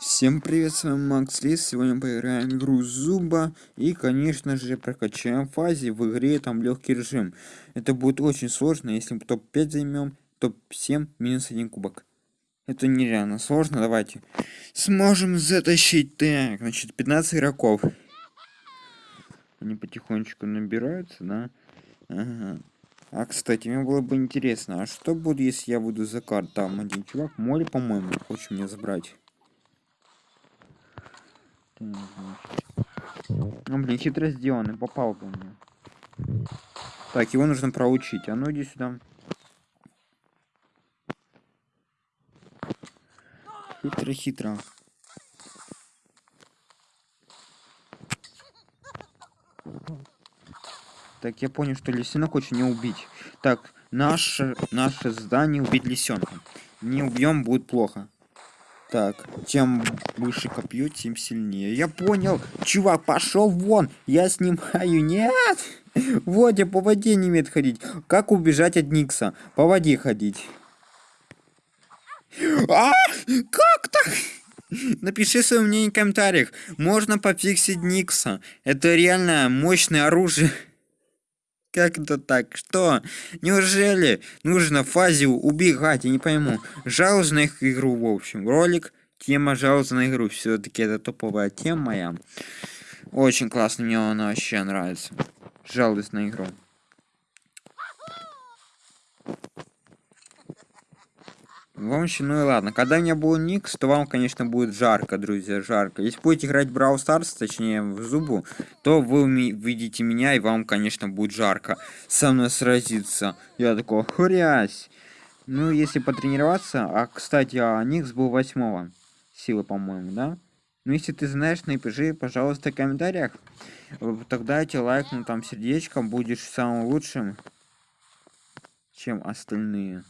Всем привет, с вами Макс Лис. Сегодня поиграем в игру Зуба и, конечно же, прокачаем фазе в игре там легкий режим. Это будет очень сложно, если мы топ-5 займем, топ-7 минус один кубок. Это нереально сложно, давайте. Сможем затащить. Так, значит, 15 игроков. Они потихонечку набираются, да? Ага. А, кстати, мне было бы интересно, а что будет, если я буду за карт? Там один чувак, море, по-моему, хочет меня забрать. Ну, блин, хитро сделанный, попал по мне. Так, его нужно проучить. А ну иди сюда. Хитро-хитро. Так, я понял, что лисенок очень не убить. Так, наше, наше здание убить лисенка. Не убьем, будет плохо. Так, чем выше копье, тем сильнее. Я понял. Чувак, пошел вон. Я снимаю. Нет. Водя по воде не умеет ходить. Как убежать от Никса? По воде ходить. А! Как так? Напиши свое мнение в комментариях. Можно пофиксить Никса. Это реально мощное оружие. Как это так? Что? Неужели нужно фазию убегать? Я не пойму. Жалуюсь на их игру, в общем. Ролик, тема жалуюсь на игру. Все-таки это топовая тема моя. Очень классно, мне она вообще нравится. Жалуюсь на игру. В общем, ну и ладно. Когда у меня был Никс, то вам, конечно, будет жарко, друзья, жарко. Если будете играть в Brawl Stars, точнее, в Зубу, то вы видите меня, и вам, конечно, будет жарко со мной сразиться. Я такой, хрясь. Ну, если потренироваться... А, кстати, а Никс был восьмого силы, по-моему, да? Ну, если ты знаешь, напиши, пожалуйста, в комментариях. Тогда я тебе лайкну там сердечком, будешь самым лучшим, чем остальные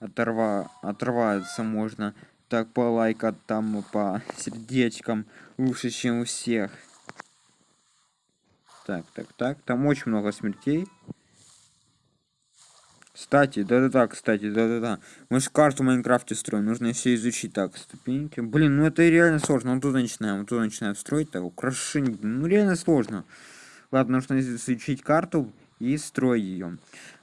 оторва оторваться можно так по лайкам там по сердечкам лучше чем у всех так так так там очень много смертей кстати, да-да-да, кстати, да-да-да. Мы же карту в Майнкрафте строим, нужно все изучить. Так, ступеньки. Блин, ну это реально сложно. Вот тут начинаем, вот тут начинаем строить. Так, украшение. Ну реально сложно. Ладно, нужно изучить карту и строить ее.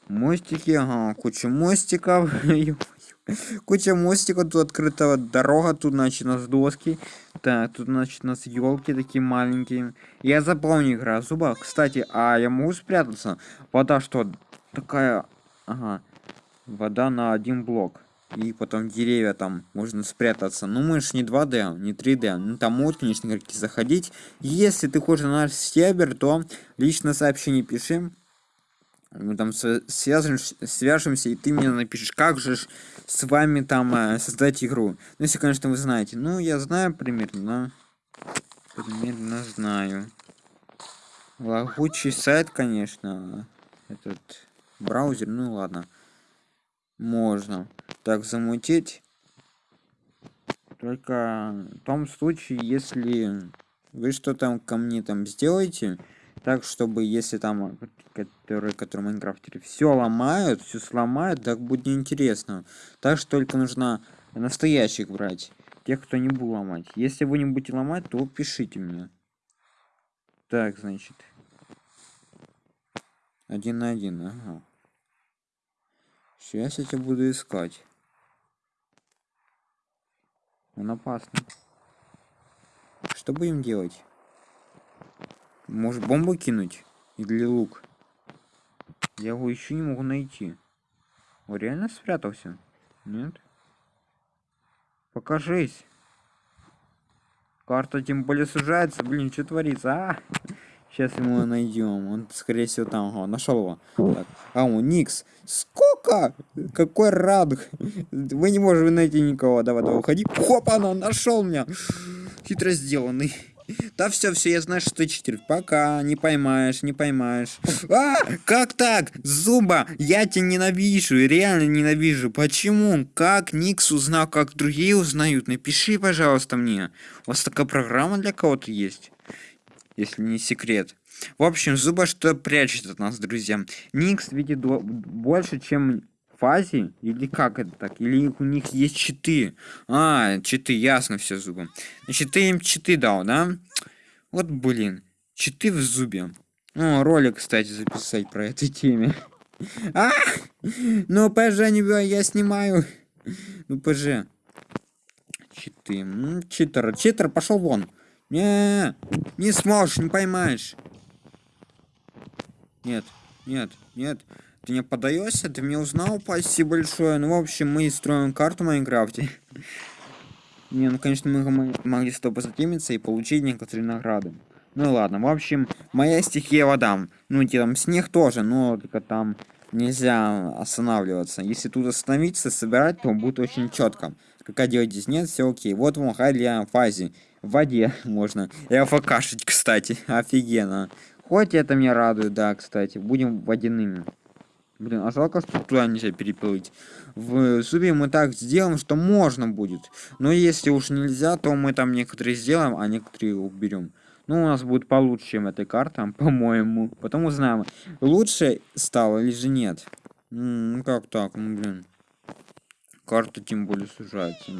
Мостики, ага, куча мостиков. куча мостиков, тут открыта дорога, тут, значит, у нас доски. Так, тут, значит, у нас елки такие маленькие. Я запомню игра зуба. Кстати, а я могу спрятаться? Вода что? Такая, ага, вода на один блок. И потом деревья там можно спрятаться. Ну, мы же не 2D, не 3D. Ну, там могут, конечно, игроки заходить. Если ты хочешь на наш сервер, то лично сообщение пиши мы там свяжемся, свяжемся, и ты мне напишешь, как же с вами там э, создать игру. Ну, если, конечно, вы знаете. Ну, я знаю примерно, примерно знаю. Лагучий сайт, конечно. Этот браузер, ну ладно. Можно. Так, замутить. Только в том случае, если вы что там ко мне там сделаете, так чтобы если там которые которые майнкрафтеры все ломают все сломают так будет неинтересно. Так что только нужно настоящих брать тех кто не будет ломать. Если вы не будете ломать то пишите мне. Так значит. Один на один ага. сейчас я тебя буду искать. Он опасный. Что будем делать может бомбу кинуть? Или лук? Я его еще не могу найти. Он реально спрятался? Нет? Покажись. Карта тем более сужается. Блин, что творится, а? Сейчас ему найдем. Он, скорее всего, там. Ага, нашел его. Так. А, он Никс. Сколько? Какой радуг. Вы не можете найти никого. Давай, давай, уходи. Хопа, он нашел меня. Хитро сделанный. Да все, все, я знаю, что ты читер. Пока, не поймаешь, не поймаешь. А, как так? Зуба, я тебя ненавижу, реально ненавижу. Почему? Как Никс узнал, как другие узнают? Напиши, пожалуйста, мне. У вас такая программа для кого-то есть? Если не секрет. В общем, Зуба что прячет от нас, друзья. Никс видит больше, чем фазе? Или как это так? Или у них есть читы? А, читы, ясно все зубы. Значит, ты им читы дал, да? Вот, блин, читы в зубе. Ну, ролик, кстати, записать про этой теме. А! Ну, ПЖ, не я снимаю. Ну, ПЖ. Читы. Читер. Читер, пошел вон. Не, не сможешь, не поймаешь. Нет, нет, нет. Ты не подаешься? Ты мне узнал? Спасибо большое. Ну, в общем, мы строим карту в Майнкрафте. Не, ну, конечно, мы могли с тобой затемиться и получить некоторые награды. Ну ладно, в общем, моя стихия вода. Ну, там снег тоже, но только там нельзя останавливаться. Если тут остановиться, собирать, то будет очень четко. Как делать здесь нет, все окей. Вот вам хай для фазе. В воде можно. И афакашить, кстати. Офигенно. Хоть это меня радует, да, кстати. Будем водяными. Блин, а жалко, что туда нельзя переплыть. В зубе мы так сделаем, что можно будет. Но если уж нельзя, то мы там некоторые сделаем, а некоторые уберем. Ну, у нас будет получше, чем этой карта, по-моему. Потом узнаем, лучше стало или же нет. Ну, как так? Ну, блин. Карта тем более сужается.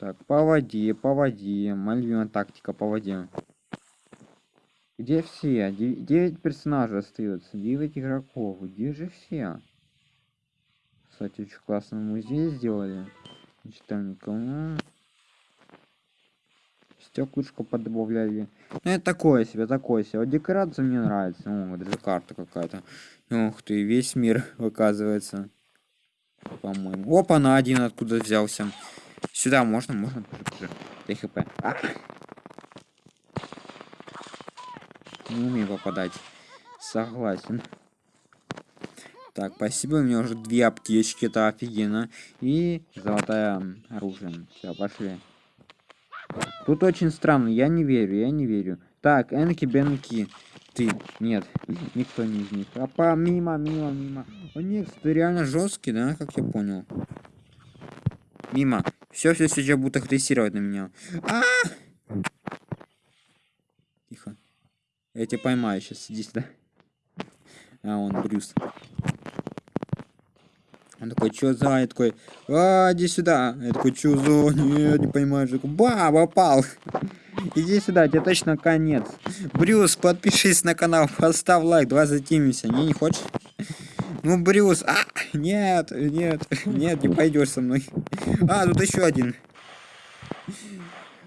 Так, по воде, по воде. Моя тактика по воде. Где все? Девять персонажей остается. Девять игроков. Где же все? Кстати, очень классно музей сделали. Никому. Стеклышко подобавляли. Ну, это такое себе, такое себе. Вот декорация мне нравится. О, даже карта какая-то. Ух ты, весь мир, оказывается. По-моему. Опа, на один откуда взялся. Сюда можно, можно. ТХП. А! Не умею попадать. Согласен. Так, спасибо, у меня уже две аптечки, это офигенно. И золотое оружие. Все, пошли. Тут очень странно, я не верю, я не верю. Так, Энки Бенки. Ты. Нет, никто не из них. А по мимо, мимо, мимо. У них ты реально жесткий, да, как я понял. Мимо. Все, все сейчас будут агрессировать на меня. А, -а, -а! Я тебя поймаю сейчас, иди сюда. А, он Брюс. Он такой, что за? Я такой, а, иди сюда. Я такой, что за? Нет, не понимаю. Я такой, ба, попал. Иди сюда, тебе точно конец. Брюс, подпишись на канал, поставь лайк, давай затимимся. Не, не хочешь? Ну, Брюс, а, нет, нет, нет, не пойдешь со мной. А, тут еще один.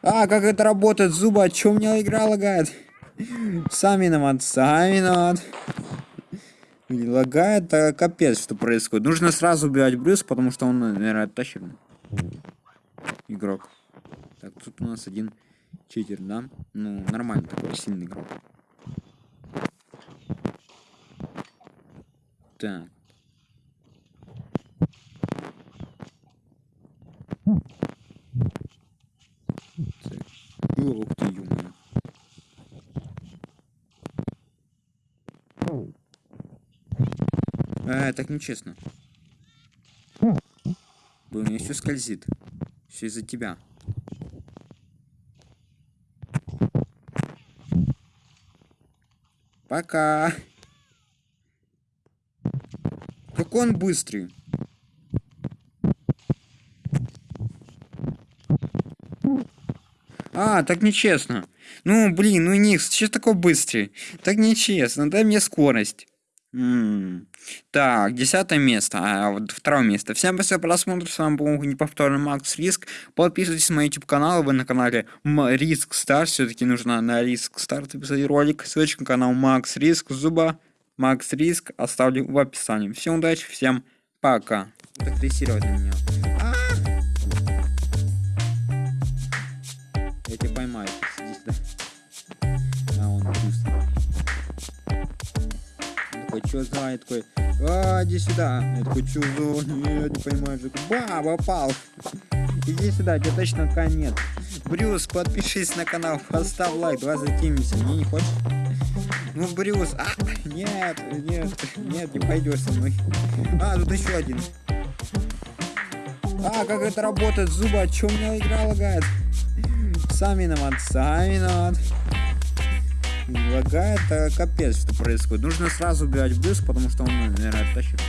А, как это работает, зуба, чё у меня игра лагает? Сам виноват, сам виноват. Лагает, а капец, что происходит. Нужно сразу убивать Брюс, потому что он, наверное, тащит. Игрок. Так, тут у нас один читер, да? Ну, нормально такой, сильный игрок. Так. Ух ты, ё А, так нечестно. Блин, у меня все скользит. Все из-за тебя. Пока. Как он быстрый. А, так нечестно. Ну, блин, ну Никс, что такой быстрый? Так нечестно, дай мне скорость. М Так, десятое место, а вот второе место. Всем спасибо за просмотр, с вами был неповторный Макс Риск. Подписывайтесь на мой YouTube канал, вы на канале Риск Стар, все-таки нужно на Риск Стар записать ролик. Ссылочка на канал Макс Риск, Зуба, Макс Риск оставлю в описании. Всем удачи, всем пока. На меня. За? Я такой, а, иди сюда. Я такой, за? Я не понимаю. Ба, попал. Иди сюда, тебе точно конец. Брюс, подпишись на канал, поставь лайк, давай затимимся. Не, не хочешь? Ну, Брюс, а, нет, нет, нет, не пойдешь со мной. А, тут еще один. А, как это работает, зуба, а чё у меня игра лагает? Сам виноват, сам виноват лагает, а капец, что происходит. Нужно сразу убивать быск, потому что он, наверное, оттащит.